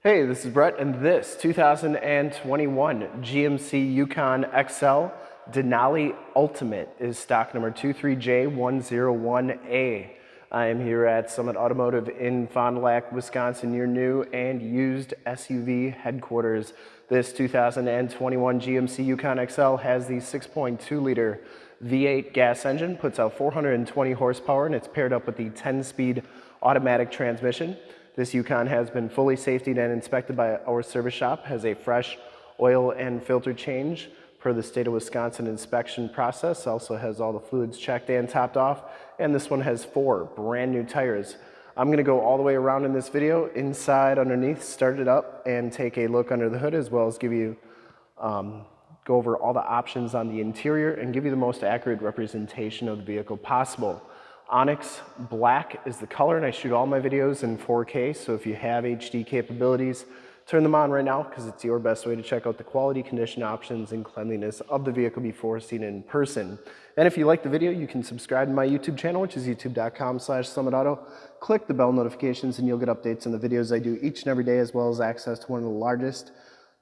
Hey, this is Brett, and this 2021 GMC Yukon XL Denali Ultimate is stock number 23J101A. I am here at Summit Automotive in Fond du Lac, Wisconsin, your new and used SUV headquarters. This 2021 GMC Yukon XL has the 6.2 liter V8 gas engine, puts out 420 horsepower, and it's paired up with the 10 speed automatic transmission. This Yukon has been fully safetied and inspected by our service shop, has a fresh oil and filter change per the state of Wisconsin inspection process, also has all the fluids checked and topped off, and this one has four brand new tires. I'm gonna go all the way around in this video, inside, underneath, start it up, and take a look under the hood, as well as give you, um, go over all the options on the interior and give you the most accurate representation of the vehicle possible. Onyx Black is the color and I shoot all my videos in 4K. So if you have HD capabilities, turn them on right now because it's your best way to check out the quality, condition options, and cleanliness of the vehicle before seen in person. And if you like the video, you can subscribe to my YouTube channel, which is youtube.com slash summitauto. Click the bell notifications and you'll get updates on the videos I do each and every day, as well as access to one of the largest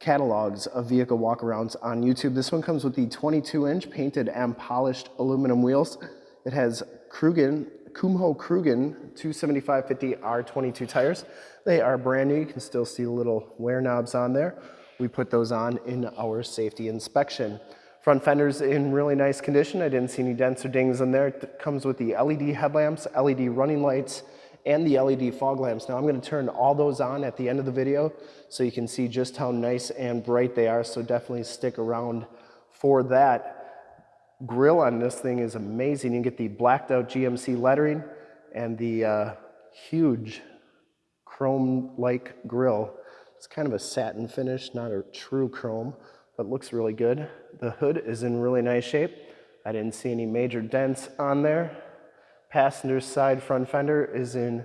catalogs of vehicle walkarounds on YouTube. This one comes with the 22 inch painted and polished aluminum wheels. It has Crugen, Kumho Crugen 275-50 R22 tires. They are brand new. You can still see the little wear knobs on there. We put those on in our safety inspection. Front fender's in really nice condition. I didn't see any dents or dings in there. It comes with the LED headlamps, LED running lights, and the LED fog lamps. Now I'm gonna turn all those on at the end of the video so you can see just how nice and bright they are. So definitely stick around for that grill on this thing is amazing. You get the blacked out GMC lettering and the uh, huge chrome-like grill. It's kind of a satin finish, not a true chrome, but looks really good. The hood is in really nice shape. I didn't see any major dents on there. Passenger side front fender is in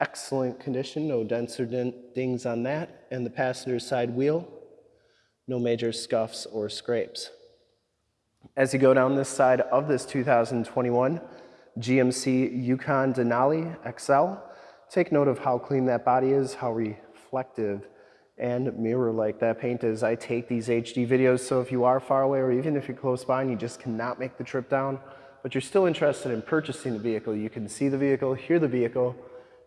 excellent condition, no dents or dings on that. And the passenger side wheel, no major scuffs or scrapes. As you go down this side of this 2021 GMC Yukon Denali XL, take note of how clean that body is, how reflective and mirror-like that paint is. I take these HD videos, so if you are far away or even if you're close by and you just cannot make the trip down, but you're still interested in purchasing the vehicle, you can see the vehicle, hear the vehicle,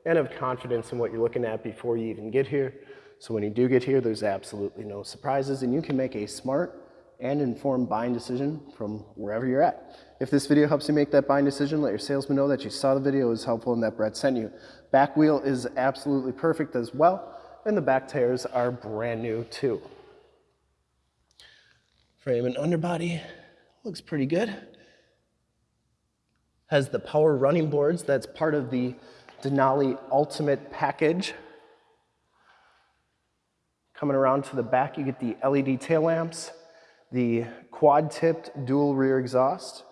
and have confidence in what you're looking at before you even get here. So when you do get here, there's absolutely no surprises and you can make a smart and informed buying decision from wherever you're at. If this video helps you make that buying decision, let your salesman know that you saw the video was helpful and that Brett sent you. Back wheel is absolutely perfect as well, and the back tires are brand new too. Frame and underbody looks pretty good. Has the power running boards, that's part of the Denali Ultimate package. Coming around to the back, you get the LED tail lamps, the quad-tipped dual rear exhaust,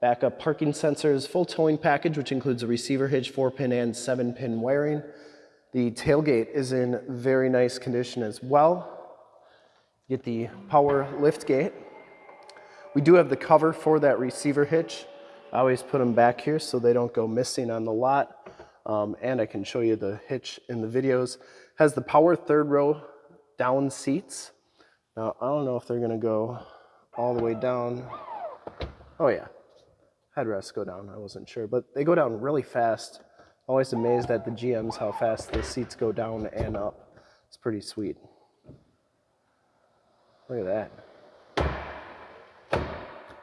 backup parking sensors, full towing package, which includes a receiver hitch, four pin and seven pin wiring. The tailgate is in very nice condition as well. Get the power lift gate. We do have the cover for that receiver hitch. I always put them back here so they don't go missing on the lot. Um, and I can show you the hitch in the videos. Has the power third row down seats. Now, I don't know if they're gonna go all the way down. Oh yeah, headrests go down, I wasn't sure, but they go down really fast. Always amazed at the GMs how fast the seats go down and up. It's pretty sweet. Look at that.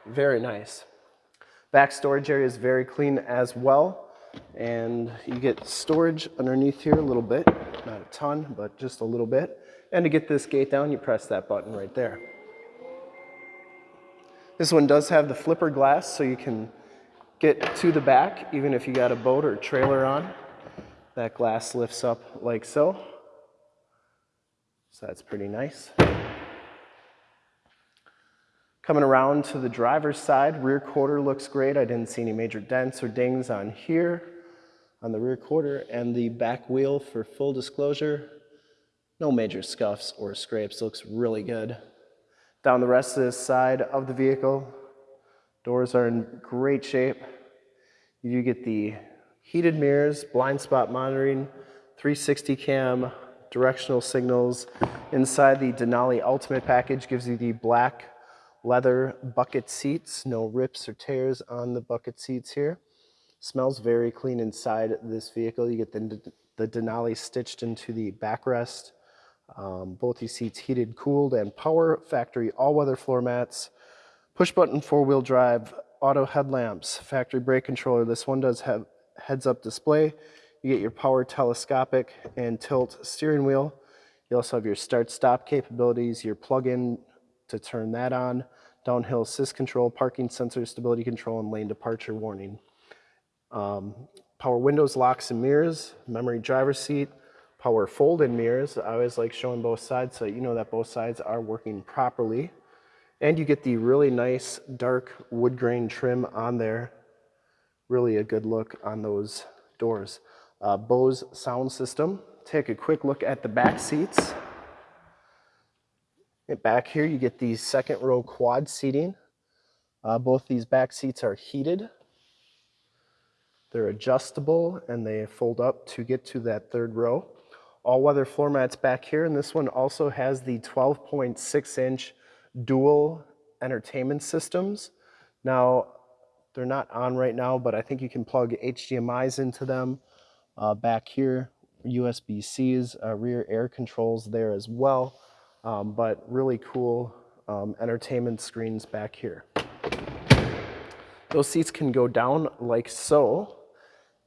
Very nice. Back storage area is very clean as well. And you get storage underneath here a little bit, not a ton, but just a little bit. And to get this gate down, you press that button right there. This one does have the flipper glass, so you can get to the back, even if you got a boat or trailer on. That glass lifts up like so. So that's pretty nice. Coming around to the driver's side, rear quarter looks great. I didn't see any major dents or dings on here on the rear quarter and the back wheel for full disclosure no major scuffs or scrapes, looks really good. Down the rest of this side of the vehicle, doors are in great shape. You get the heated mirrors, blind spot monitoring, 360 cam, directional signals. Inside the Denali Ultimate package gives you the black leather bucket seats, no rips or tears on the bucket seats here. Smells very clean inside this vehicle. You get the, the Denali stitched into the backrest. Um, both these seats heated, cooled, and power. Factory all-weather floor mats. Push-button four-wheel drive, auto headlamps, factory brake controller. This one does have heads-up display. You get your power telescopic and tilt steering wheel. You also have your start-stop capabilities, your plug-in to turn that on, downhill assist control, parking sensor, stability control, and lane departure warning. Um, power windows, locks, and mirrors, memory driver seat, power fold-in mirrors. I always like showing both sides so you know that both sides are working properly. And you get the really nice dark wood grain trim on there. Really a good look on those doors. Uh, Bose sound system. Take a quick look at the back seats. back here you get the second row quad seating. Uh, both these back seats are heated. They're adjustable and they fold up to get to that third row. All-weather floor mats back here and this one also has the 12.6 inch dual entertainment systems. Now, they're not on right now, but I think you can plug HDMIs into them. Uh, back here, USB-Cs, uh, rear air controls there as well, um, but really cool um, entertainment screens back here. Those seats can go down like so,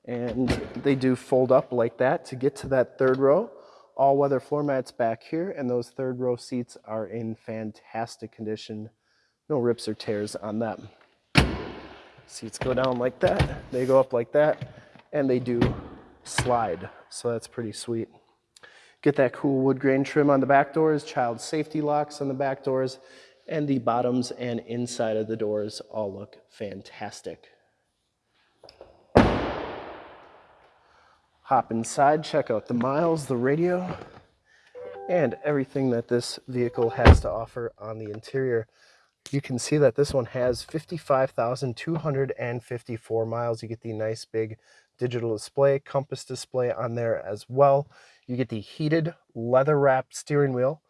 and they do fold up like that to get to that third row all-weather floor mats back here, and those third row seats are in fantastic condition. No rips or tears on them. Seats go down like that, they go up like that, and they do slide, so that's pretty sweet. Get that cool wood grain trim on the back doors, child safety locks on the back doors, and the bottoms and inside of the doors all look fantastic. Hop inside, check out the miles, the radio, and everything that this vehicle has to offer on the interior. You can see that this one has 55,254 miles. You get the nice big digital display, compass display on there as well. You get the heated leather wrapped steering wheel,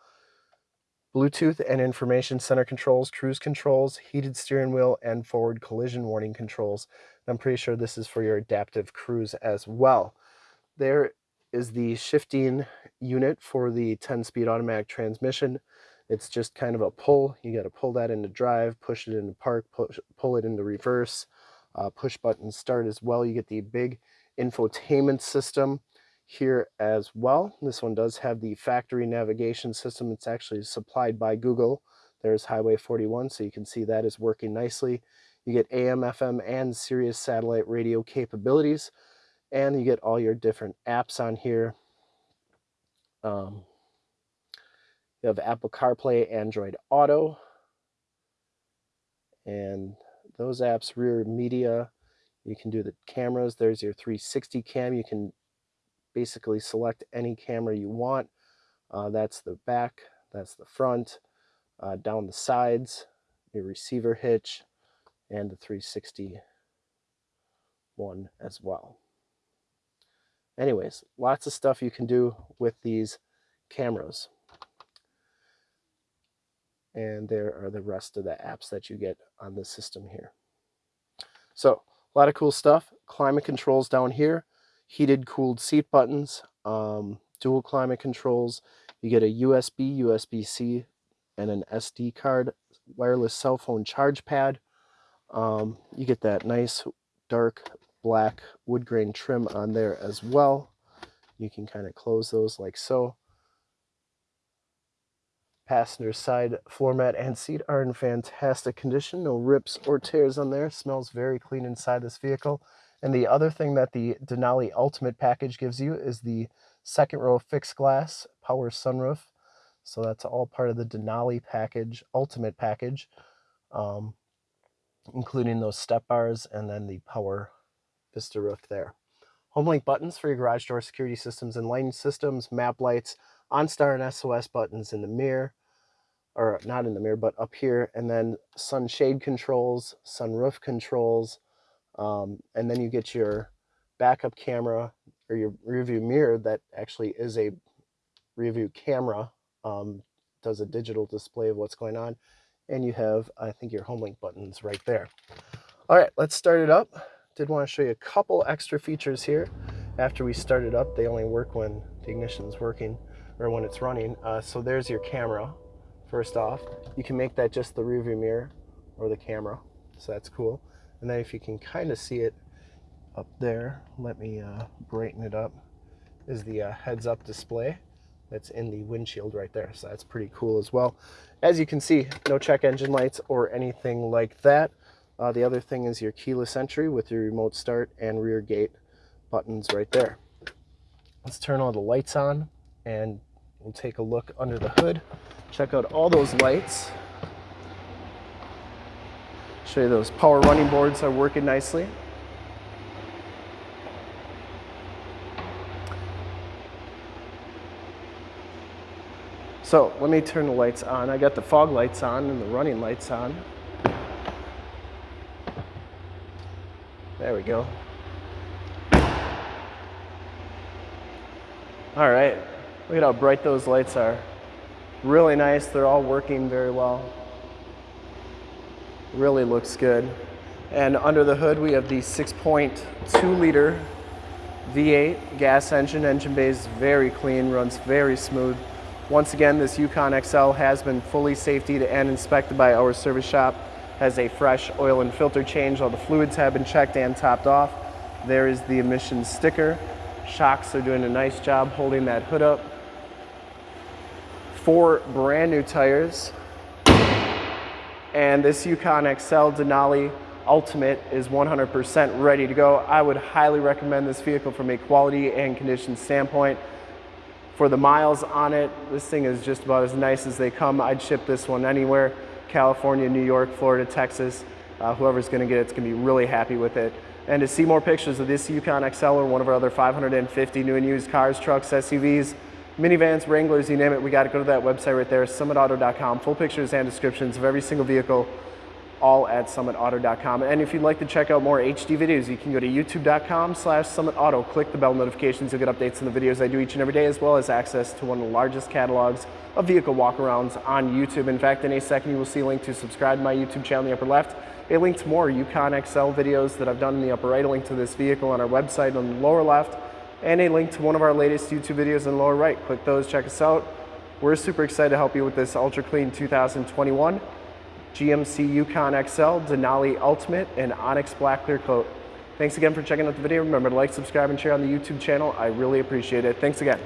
Bluetooth and information center controls, cruise controls, heated steering wheel, and forward collision warning controls. I'm pretty sure this is for your adaptive cruise as well. There is the shifting unit for the 10-speed automatic transmission. It's just kind of a pull. You got to pull that into drive, push it into park, push, pull it into reverse, uh, push button start as well. You get the big infotainment system here as well. This one does have the factory navigation system. It's actually supplied by Google. There's Highway 41, so you can see that is working nicely. You get AM, FM, and Sirius satellite radio capabilities and you get all your different apps on here. Um, you have Apple CarPlay, Android Auto, and those apps, rear media, you can do the cameras. There's your 360 cam. You can basically select any camera you want. Uh, that's the back, that's the front, uh, down the sides, your receiver hitch, and the 360 one as well. Anyways, lots of stuff you can do with these cameras. And there are the rest of the apps that you get on the system here. So a lot of cool stuff. Climate controls down here, heated cooled seat buttons, um, dual climate controls. You get a USB, USB-C, and an SD card, wireless cell phone charge pad. Um, you get that nice dark black wood grain trim on there as well. You can kind of close those like so. Passenger side floor mat and seat are in fantastic condition. No rips or tears on there. Smells very clean inside this vehicle. And the other thing that the Denali Ultimate package gives you is the second row fixed glass power sunroof. So that's all part of the Denali package, Ultimate package, um, including those step bars and then the power Vista roof there. HomeLink buttons for your garage door security systems and lighting systems, map lights, OnStar and SOS buttons in the mirror, or not in the mirror, but up here, and then sunshade controls, sunroof controls, um, and then you get your backup camera or your rearview mirror that actually is a rear view camera um, does a digital display of what's going on. And you have, I think, your home link buttons right there. All right, let's start it up. Did want to show you a couple extra features here. After we start it up, they only work when the ignition's working or when it's running. Uh, so there's your camera, first off. You can make that just the rear view mirror or the camera, so that's cool. And then if you can kind of see it up there, let me uh, brighten it up, is the uh, heads up display that's in the windshield right there. So that's pretty cool as well. As you can see, no check engine lights or anything like that. Uh, the other thing is your keyless entry with your remote start and rear gate buttons right there. Let's turn all the lights on and we'll take a look under the hood. Check out all those lights. Show you those power running boards are working nicely. So let me turn the lights on. I got the fog lights on and the running lights on. There we go. All right, look at how bright those lights are. Really nice, they're all working very well. Really looks good. And under the hood, we have the 6.2 liter V8 gas engine. Engine bay is very clean, runs very smooth. Once again, this Yukon XL has been fully safetied and inspected by our service shop. Has a fresh oil and filter change. All the fluids have been checked and topped off. There is the emissions sticker. Shocks are doing a nice job holding that hood up. Four brand new tires. And this Yukon XL Denali Ultimate is 100% ready to go. I would highly recommend this vehicle from a quality and condition standpoint. For the miles on it, this thing is just about as nice as they come. I'd ship this one anywhere, California, New York, Florida, Texas. Uh, whoever's gonna get it, it's gonna be really happy with it. And to see more pictures of this Yukon XL or one of our other 550 new and used cars, trucks, SUVs, minivans, Wranglers, you name it, we gotta go to that website right there, summitauto.com. Full pictures and descriptions of every single vehicle all at summitauto.com. And if you'd like to check out more HD videos, you can go to youtube.com slash summitauto. Click the bell notifications. You'll get updates on the videos I do each and every day, as well as access to one of the largest catalogs of vehicle walkarounds on YouTube. In fact, in a second, you will see a link to subscribe to my YouTube channel in the upper left, a link to more Yukon XL videos that I've done in the upper right, a link to this vehicle on our website on the lower left, and a link to one of our latest YouTube videos in the lower right. Click those, check us out. We're super excited to help you with this Ultra Clean 2021 GMC Yukon XL, Denali Ultimate, and Onyx Black Clear Coat. Thanks again for checking out the video. Remember to like, subscribe, and share on the YouTube channel. I really appreciate it. Thanks again.